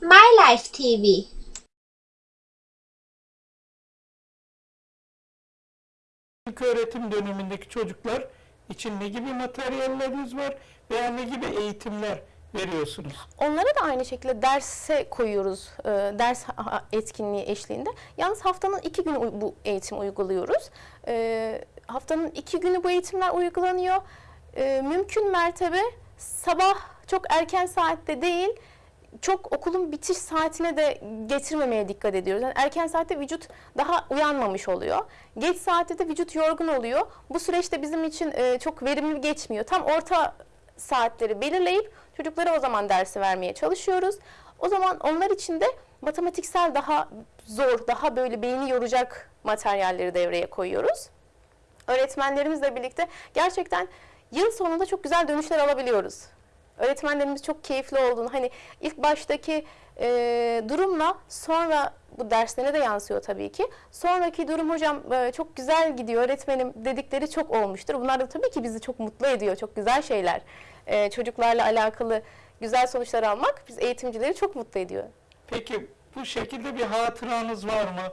My Life TV İlk öğretim dönemindeki çocuklar için ne gibi materyalleriniz var veya ne gibi eğitimler veriyorsunuz? Onlara da aynı şekilde derse koyuyoruz, e, ders etkinliği eşliğinde. Yalnız haftanın iki günü bu eğitim uyguluyoruz. E, haftanın iki günü bu eğitimler uygulanıyor. E, mümkün mertebe sabah çok erken saatte değil, çok okulun bitiş saatine de getirmemeye dikkat ediyoruz. Yani erken saatte vücut daha uyanmamış oluyor. Geç saatte de vücut yorgun oluyor. Bu süreçte bizim için e, çok verimli geçmiyor. Tam orta saatleri belirleyip çocuklara o zaman dersi vermeye çalışıyoruz. O zaman onlar için de matematiksel daha zor, daha böyle beyni yoracak materyalleri devreye koyuyoruz. Öğretmenlerimizle birlikte gerçekten yıl sonunda çok güzel dönüşler alabiliyoruz. Öğretmenlerimiz çok keyifli olduğunu, hani ilk baştaki e, durumla sonra bu derslerine de yansıyor tabii ki. Sonraki durum hocam e, çok güzel gidiyor öğretmenim dedikleri çok olmuştur. Bunlar da tabii ki bizi çok mutlu ediyor, çok güzel şeyler. E, çocuklarla alakalı güzel sonuçlar almak biz eğitimcileri çok mutlu ediyor. Peki bu şekilde bir hatıranız var mı?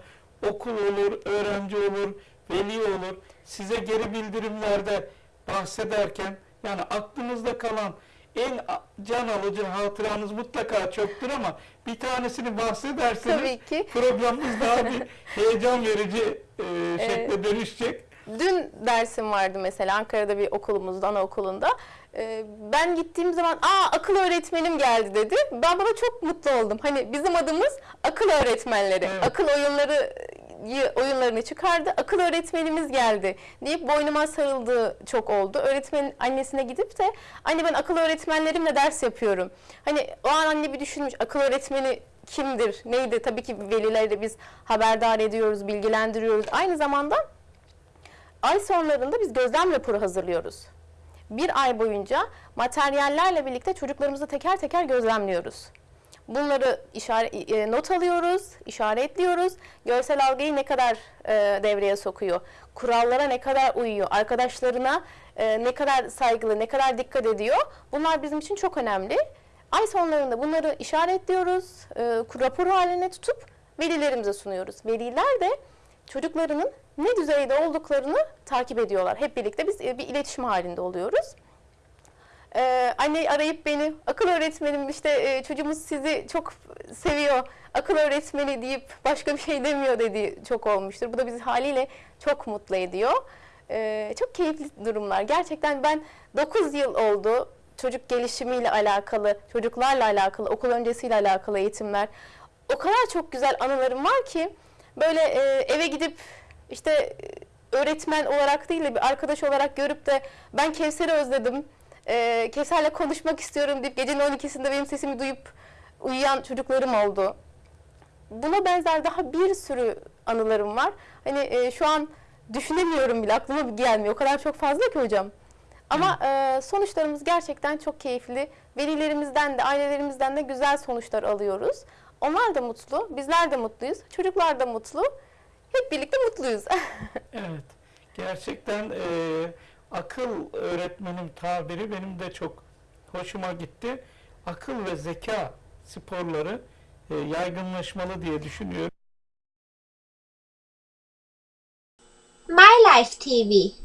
Okul olur, öğrenci olur, veli olur. Size geri bildirimlerde bahsederken yani aklınızda kalan en can alıcı hatıranız mutlaka çoktur ama bir tanesini bahsederseniz Tabii ki. programımız daha bir heyecan verici e, şekle dönüşecek. Dün dersim vardı mesela Ankara'da bir okulumuzda, anaokulunda. Ee, ben gittiğim zaman aa akıl öğretmenim geldi dedi. Ben bana çok mutlu oldum. Hani bizim adımız akıl öğretmenleri. Evet. Akıl oyunları oyunlarını çıkardı. Akıl öğretmenimiz geldi deyip boynuma sarıldığı çok oldu. Öğretmenin annesine gidip de anne ben akıl öğretmenlerimle ders yapıyorum. Hani o an anne bir düşünmüş akıl öğretmeni kimdir, neydi? Tabii ki velileri biz haberdar ediyoruz, bilgilendiriyoruz. Aynı zamanda Ay sonlarında biz gözlem raporu hazırlıyoruz. Bir ay boyunca materyallerle birlikte çocuklarımızı teker teker gözlemliyoruz. Bunları işaret, e, not alıyoruz, işaretliyoruz. Görsel algıyı ne kadar e, devreye sokuyor, kurallara ne kadar uyuyor, arkadaşlarına e, ne kadar saygılı, ne kadar dikkat ediyor. Bunlar bizim için çok önemli. Ay sonlarında bunları işaretliyoruz, e, rapor haline tutup velilerimize sunuyoruz. Veliler de çocuklarının ne düzeyde olduklarını takip ediyorlar. Hep birlikte biz e, bir iletişim halinde oluyoruz. Ee, anne arayıp beni akıl öğretmenim işte e, çocuğumuz sizi çok seviyor akıl öğretmeni deyip başka bir şey demiyor dediği çok olmuştur. Bu da bizi haliyle çok mutlu ediyor. Ee, çok keyifli durumlar. Gerçekten ben 9 yıl oldu çocuk gelişimiyle alakalı, çocuklarla alakalı, okul öncesiyle alakalı eğitimler. O kadar çok güzel anılarım var ki böyle e, eve gidip işte öğretmen olarak değil de bir arkadaş olarak görüp de ben Kevser'i özledim. E, Kevser'le konuşmak istiyorum deyip gecenin 12'sinde benim sesimi duyup uyuyan çocuklarım oldu. Buna benzer daha bir sürü anılarım var. Hani e, şu an düşünemiyorum bile aklıma gelmiyor. O kadar çok fazla ki hocam. Ama e, sonuçlarımız gerçekten çok keyifli. Velilerimizden de ailelerimizden de güzel sonuçlar alıyoruz. Onlar da mutlu, bizler de mutluyuz, çocuklar da mutlu. Hep birlikte mutluyuz. Evet. Gerçekten e, akıl öğretmenim tabiri benim de çok hoşuma gitti. Akıl ve zeka sporları e, yaygınlaşmalı diye düşünüyorum. My Life TV